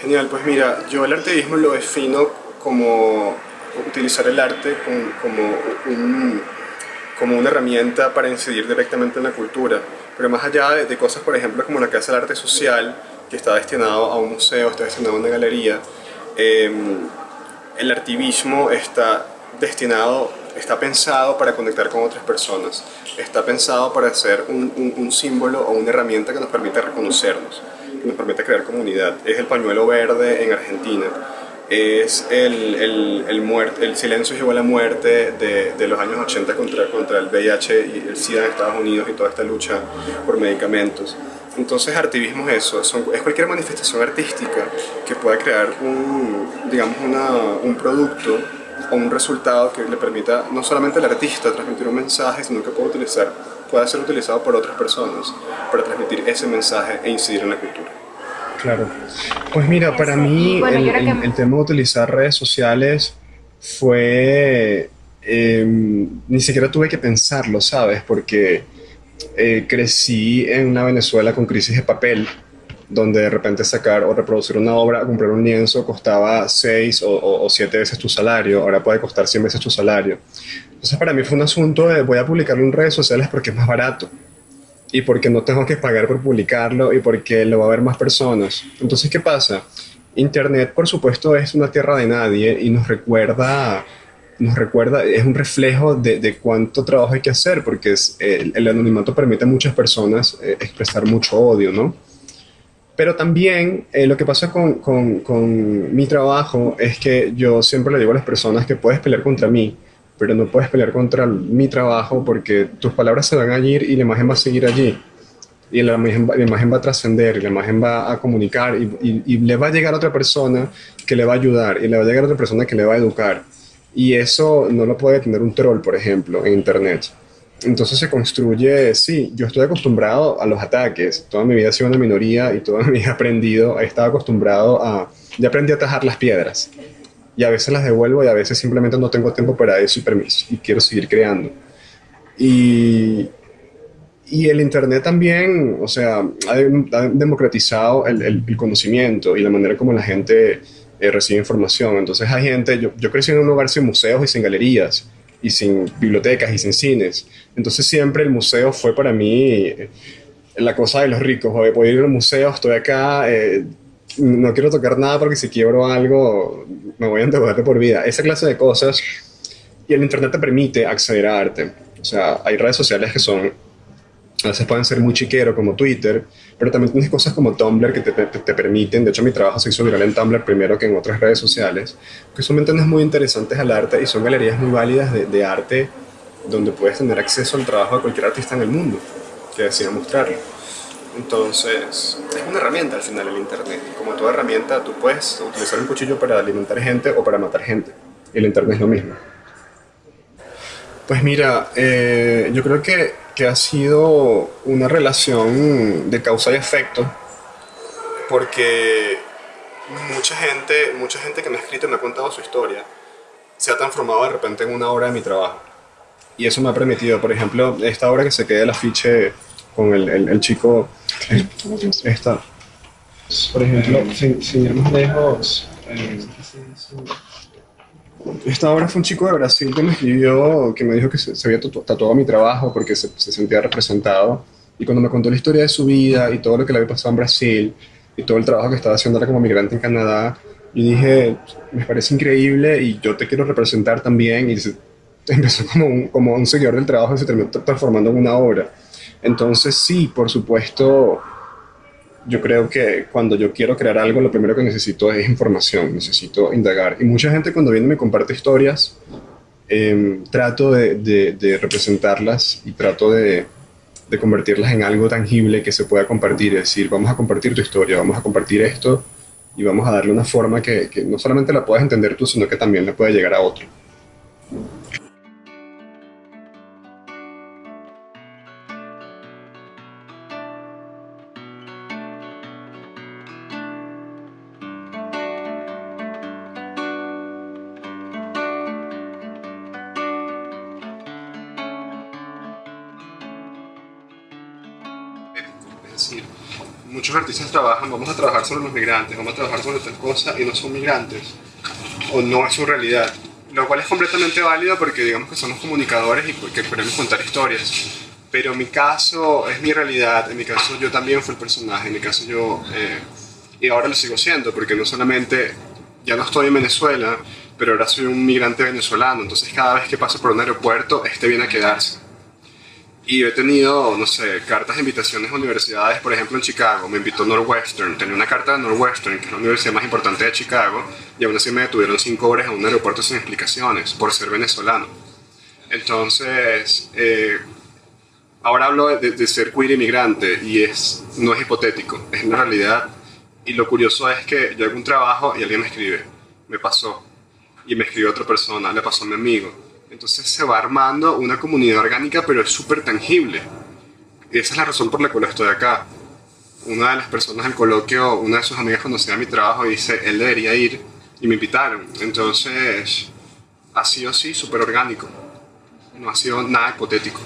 Genial, pues mira, yo el artivismo lo defino como utilizar el arte como, una herramienta para incidir directamente en la cultura, pero más allá de, cosas, por ejemplo, como la Casa del Arte Social, que está destinado a un museo, está destinado a una galería, em, el artivismo está destinado, está pensado para conectar con otras personas, está pensado para ser un, un símbolo o una herramienta que nos permita reconocernos, nos permita crear comunidad. Es el pañuelo verde en Argentina es el, el, el, el silencio llegó a la muerte de, de, los años 80 contra, contra el VIH y el SIDA en Estados Unidos y toda esta lucha por medicamentos. Entonces, artivismo es eso, es cualquier manifestación artística que pueda crear un, digamos, una, un producto o un resultado que le permita no solamente al artista transmitir un mensaje, sino que pueda, utilizar, pueda ser utilizado por otras personas para transmitir ese mensaje e incidir en la cultura. Claro. Pues mira, para mí el, tema de utilizar redes sociales fue... Em, ni siquiera tuve que pensarlo, ¿sabes? Porque eh, crecí en una Venezuela con crisis de papel, donde de repente sacar o reproducir una obra, comprar un lienzo costaba seis o, o, siete veces tu salario, ahora puede costar 100 veces tu salario. Entonces para mí fue un asunto de voy a publicarlo en redes sociales porque es más barato y porque no tengo que pagar por publicarlo y porque lo va a ver más personas. Entonces, ¿qué pasa? Internet, por supuesto, es una tierra de nadie y nos recuerda, nos recuerda es un reflejo de, de cuánto trabajo hay que hacer, porque el, anonimato permite a muchas personas eh, expresar mucho odio, ¿no? Pero también eh, lo que pasa con, con, con mi trabajo es que yo siempre le digo a las personas que puedes pelear contra mí, pero no puedes pelear contra mi trabajo porque tus palabras se van a ir y la imagen va a seguir allí. Y la imagen, la imagen va a trascender, y la imagen va a comunicar y, y, le va a llegar a otra persona que le va a ayudar y le va a llegar a otra persona que le va a educar. Y eso no lo puede tener un troll, por ejemplo, en Internet. Entonces se construye, sí, yo estoy acostumbrado a los ataques, toda mi vida he sido una minoría y toda mi vida he aprendido, he estado acostumbrado a, ya aprendí a atajar las piedras y a veces las devuelvo y a veces simplemente no tengo tiempo para eso y permiso y quiero seguir creando. Y, y el Internet también, o sea, ha, democratizado el, el, conocimiento y la manera como la gente eh, recibe información. Entonces hay gente, yo, yo crecí en un lugar sin museos y sin galerías y sin bibliotecas y sin cines. Entonces siempre el museo fue para mí eh, la cosa de los ricos. Voy a ir al museo, estoy acá, eh, no quiero tocar nada porque si quiebro algo me voy a endeudar por vida. Esa clase de cosas. Y el Internet te permite acceder a arte. O sea, hay redes sociales que son, a veces pueden ser muy chiquero como Twitter, pero también tienes cosas como Tumblr que te, te, permiten, de hecho mi trabajo se hizo viral en Tumblr primero que en otras redes sociales, que son ventanas muy interesantes al arte y son galerías muy válidas de, de arte donde puedes tener acceso al trabajo de cualquier artista en el mundo que decida mostrarlo. Entonces, es una herramienta al final el Internet. Como toda herramienta, tú puedes utilizar un cuchillo para alimentar gente o para matar gente. Y el Internet es lo mismo. Pues mira, eh, yo creo que, que ha sido una relación de causa y efecto, porque mucha gente, mucha gente que me ha escrito y me ha contado su historia se ha transformado de repente en una obra de mi trabajo. Y eso me ha permitido, por ejemplo, esta obra que se queda el afiche con el, el, chico esta. Por ejemplo, sin, sin ir más lejos, eh, esta obra fue un chico de Brasil que me escribió, que me dijo que se, había tatuado mi trabajo porque se, se, sentía representado. Y cuando me contó la historia de su vida y todo lo que le había pasado en Brasil y todo el trabajo que estaba haciendo ahora como migrante en Canadá, yo dije, me parece increíble y yo te quiero representar también. Y empezó como un, como un seguidor del trabajo y se terminó transformando en una obra. Entonces sí, por supuesto, yo creo que cuando yo quiero crear algo, lo primero que necesito es información, necesito indagar. Y mucha gente cuando viene y me comparte historias, em, trato de, representarlas y trato de, convertirlas en algo tangible que se pueda compartir. Es decir, vamos a compartir tu historia, vamos a compartir esto y vamos a darle una forma que, que no solamente la puedas entender tú, sino que también le pueda llegar a otro. decir, muchos artistas trabajan, vamos a trabajar sobre los migrantes, vamos a trabajar sobre tal cosa y no son migrantes, o no es su realidad, lo cual es completamente válido porque digamos que somos comunicadores y que queremos contar historias. Pero en mi caso es mi realidad, en mi caso yo también fui el personaje, en mi caso yo, eh, y ahora lo sigo siendo, porque no solamente ya no estoy en Venezuela, pero ahora soy un migrante venezolano, entonces cada vez que paso por un aeropuerto, este viene a quedarse. Y he tenido, no sé, cartas de invitaciones a universidades, por ejemplo en Chicago, me invitó Northwestern, tenía una carta de Northwestern, que es la universidad más importante de Chicago, y aún así me detuvieron cinco horas en un aeropuerto sin explicaciones, por ser venezolano. Entonces, eh, ahora hablo de, de, ser queer inmigrante, y es, no es hipotético, es una realidad. Y lo curioso es que yo hago un trabajo y alguien me escribe, me pasó, y me escribe otra persona, le pasó a mi amigo. Entonces se va armando una comunidad orgánica, pero es súper tangible. Y esa es la razón por la cual estoy acá. Una de las personas del coloquio, una de sus amigas conocía mi trabajo y dice, él debería ir, y me invitaron. Entonces, ha sido así, súper orgánico. No ha sido nada hipotético.